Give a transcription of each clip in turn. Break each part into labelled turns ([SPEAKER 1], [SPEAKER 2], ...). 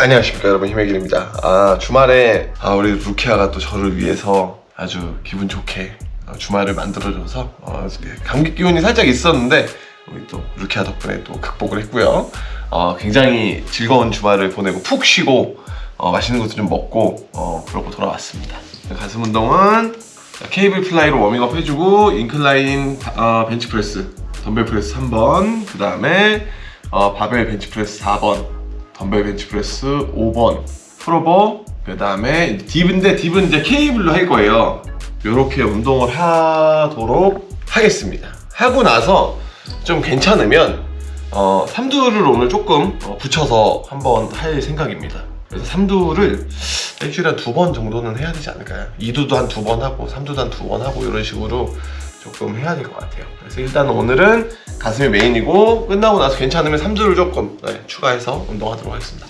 [SPEAKER 1] 안녕하십니까 여러분. 힘의길입니다. 아 주말에 아, 우리 루키아가 또 저를 위해서 아주 기분 좋게 어, 주말을 만들어줘서 어, 감기 기운이 살짝 있었는데 우리 또 루키아 덕분에 또 극복을 했고요. 어, 굉장히 즐거운 주말을 보내고 푹 쉬고 어, 맛있는 것도 좀 먹고 어, 그러고 돌아왔습니다. 가슴 운동은 cable fly로 워밍업 해주고 incline 어, 벤치프레스 덤벨 프레스 3번 그 다음에 어, 바벨 벤치프레스 4번 덤벨 벤치프레스 5번 프로버 그 다음에 딥인데 딥은 이제 케이블로 할 거예요. 이렇게 운동을 하도록 하겠습니다. 하고 나서 좀 괜찮으면 어, 삼두를 오늘 조금 어, 붙여서 한번 할 생각입니다. 그래서 삼두를 일주일에 한 두 번 정도는 해야 되지 않을까요? 2두도 한 두 번 하고 3두도 한 두 번 하고 이런 식으로 조금 해야 될 것 같아요. 그래서 일단 오늘은 가슴이 메인이고 끝나고 나서 괜찮으면 3두를 조금 네, 추가해서 운동하도록 하겠습니다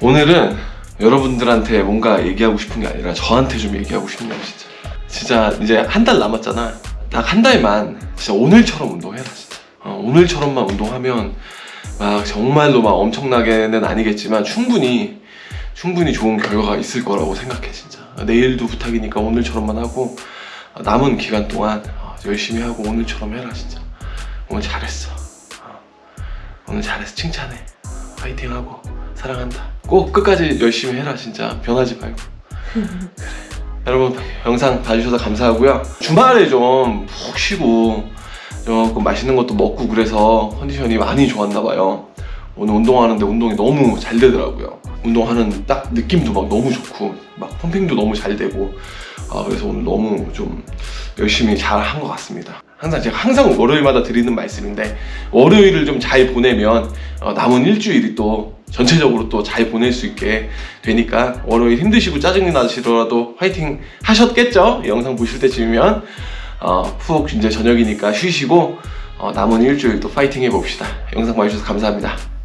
[SPEAKER 1] 오늘은 여러분들한테 뭔가 얘기하고 싶은 게 아니라 저한테 좀 얘기하고 싶네요 진짜. 진짜 이제 한 달 남았잖아. 딱 한 달만 진짜 오늘처럼 운동해라 진짜. 어, 오늘처럼만 운동하면 막 정말로 막 엄청나게는 아니겠지만 충분히 충분히 좋은 결과가 있을 거라고 생각해 진짜. 내일도 부탁이니까 오늘처럼만 하고 남은 기간 동안 어, 열심히 하고 오늘처럼 해라 진짜. 오늘 잘했어. 어, 오늘 잘했어 칭찬해. 파이팅하고 사랑한다 꼭 끝까지 열심히 해라 진짜. 변하지 말고. 그래 여러분 영상 봐주셔서 감사하고요. 주말에 좀 푹 쉬고 조금 맛있는 것도 먹고 그래서 컨디션이 많이 좋았나 봐요. 오늘 운동하는데 운동이 너무 잘 되더라고요. 운동하는 딱 느낌도 막 너무 좋고 막 펌핑도 너무 잘 되고 아, 그래서 오늘 너무 좀 열심히 잘 한 것 같습니다. 항상 제가 항상 월요일마다 드리는 말씀인데 월요일을 좀 잘 보내면 어, 남은 일주일이 또 전체적으로 또 잘 보낼 수 있게 되니까 월요일 힘드시고 짜증이 나시더라도 화이팅 하셨겠죠? 영상 보실 때쯤이면 어, 푹 이제 저녁이니까 쉬시고 어, 남은 일주일 또 파이팅 해봅시다 영상 봐주셔서 감사합니다